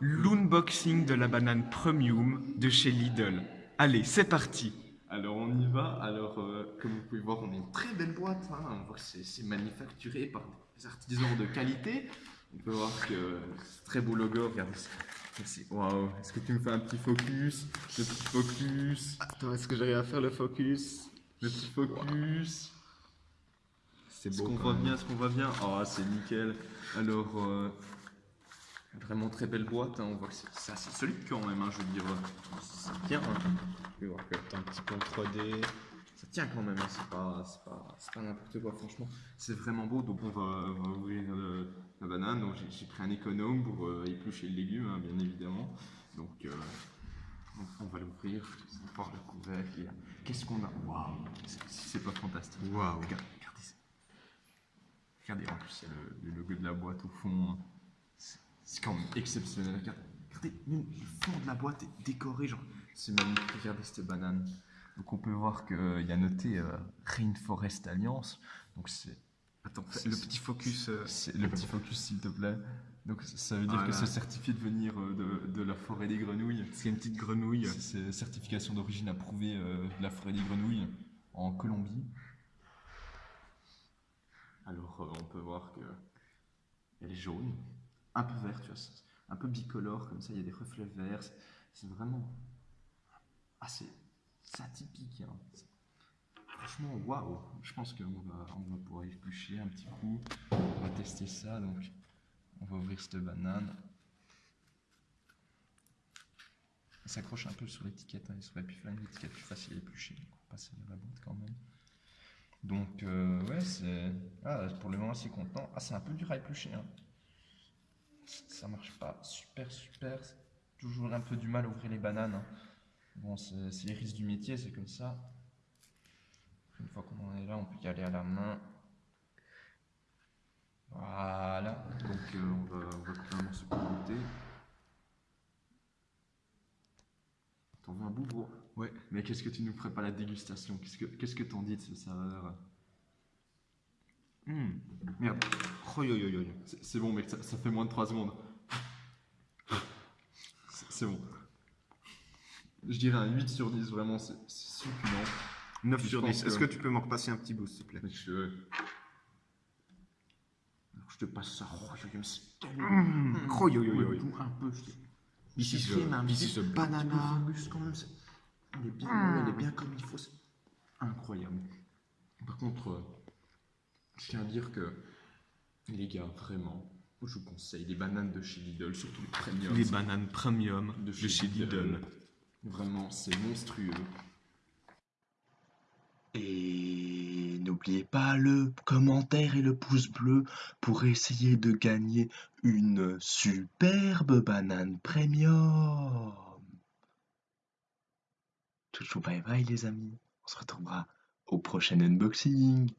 l'unboxing de la banane premium de chez Lidl. Allez, c'est parti Alors on y va. Alors euh, comme vous pouvez voir, on a une très belle boîte. hein. On voit que c'est c'est manufacturé par des artisans de qualité. On peut voir que c'est très beau logo. Regardez ça. C'est- Waouh. Est-ce que tu me fais un petit focus? Le petit focus. Attends, est-ce que j'arrive à faire le focus? Le petit focus. C'est Est-ce beau. qu'on quand voit bien? Ce qu'on voit bien? Oh, c'est nickel. Alors, euh, vraiment très belle boîte. hein. On voit que c'est assez solide quand même. hein, Je veux dire, euh, ça tient. hein. Pouvez voir que T'as un petit peu en 3D. Ça tient quand même, hein, c'est pas, pas, pas n'importe quoi, franchement. C'est vraiment beau, donc on va, on va ouvrir le- la banane. Donc j'ai- pris un économe pour euh, éplucher le légume, bien évidemment. Donc euh, on, on va l'ouvrir, on va voir le couvercle. euh, Qu'est-ce qu'on a? Waouh C'est- C'est pas fantastique. Waouh. Regarde- Regardez ça. Regardez, en plus, il y a le, le logo de la boîte au fond. C'est- C'est quand même exceptionnel. Regardez, regardez, même le fond de la boîte est décoré, genre, c'est magnifique. Regardez cette banane. Donc on peut voir qu'il y a noté euh, Rainforest Alliance. Donc c'est. Attends, le petit focus. euh, le petit focus s'il te plaît. Donc ça- veut dire que Voilà. c'est certifié de venir euh, de, de la forêt des grenouilles. C'est une petite grenouille. C'est- certification d'origine approuvée euh, de la forêt des grenouilles en Colombie. Alors euh, on peut voir que elle est jaune, un peu verte, tu vois, un peu bicolore comme ça, il y a des reflets verts. c'est- vraiment assez atypique. hein. Franchement, waouh! Je pense qu'on va, on va pouvoir éplucher un petit coup. On va tester ça. Donc, on va ouvrir cette banane. Elle s'accroche un peu sur l'étiquette. Hein. Étiquette plus facile à éplucher. Donc, on va passer la boîte quand même. Donc, euh, ouais, c'est. Ah, pour le moment, c'est content. Ah, c'est un peu dur à éplucher. Hein. Ça marche pas super, super. Toujours un peu du mal à ouvrir les bananes. hein. Bon, c'est les risques du métier, c'est comme ça. Une fois qu'on en est là, on peut y aller à la main. Voilà. Donc, euh, on va, on va couper un morceau pour. T'en veux un bout, gros? Ouais. Mais qu'est-ce que tu nous pas la dégustation? Qu'est-ce que t'en dis de ce saveur? Hum, Merde, Oh, yo, yo, yo, yo. c'est c'est bon, mec, ça, ça fait moins de 3 secondes. C'est c'est bon. Je dirais un 8 sur 10, vraiment, c'est c'est succulent. 9 Je sur pense 10. Est-ce que- que tu peux m'en repasser un petit bout, s'il te plaît? Je... Alors, je te passe ça. Oh, je me suis tellement... Mmh. Oh, yo, yo, yo, yo. un peu, je te... The- mais un petit banana. quand même. c'est- Elle est bien, elle est bien comme il faut. c'est Incroyable. Par contre, euh, je tiens à dire que, les gars, vraiment, je vous conseille les bananes de chez Lidl, surtout les premium. Les bananes premium de chez, Lidl. Vraiment, c'est monstrueux. Et n'oubliez pas le commentaire et le pouce bleu pour essayer de gagner une superbe banane premium. Toujours bye bye les amis. On se retrouvera au prochain unboxing.